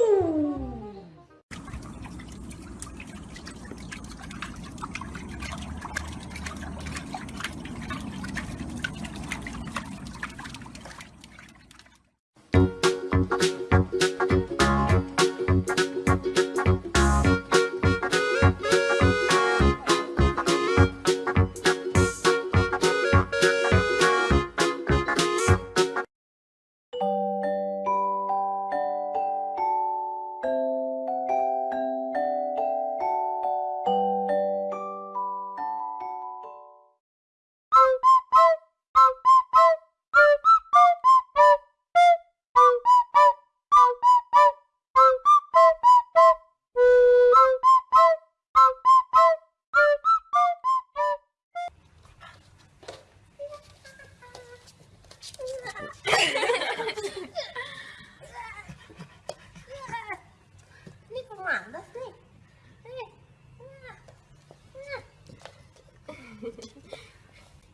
Woo!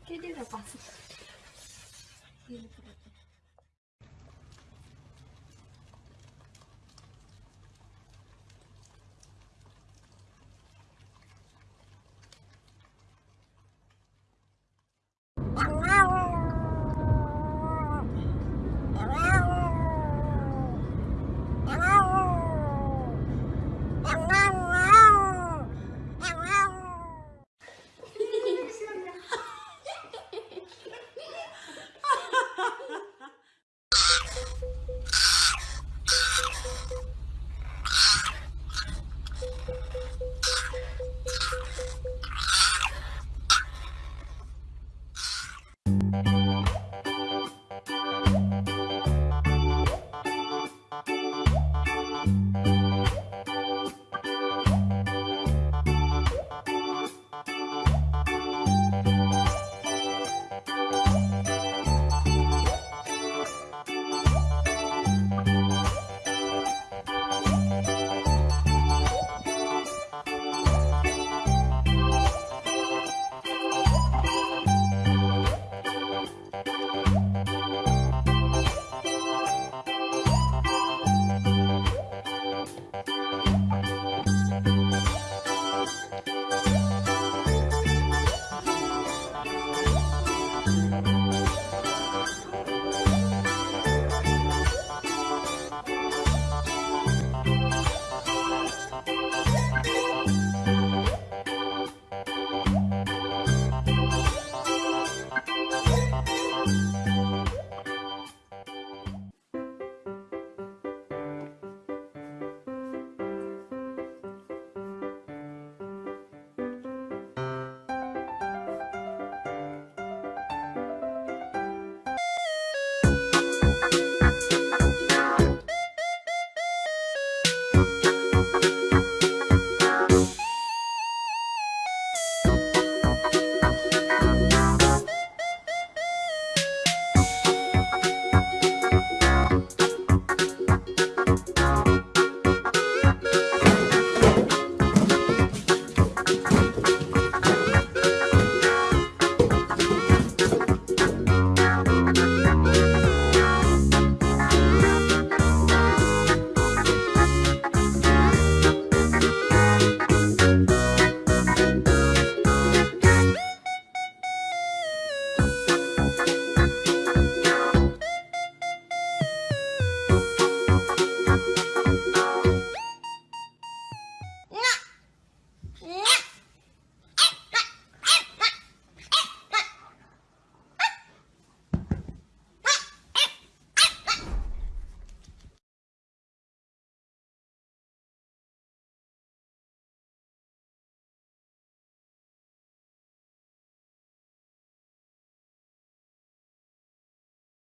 ¿Qué te pasa?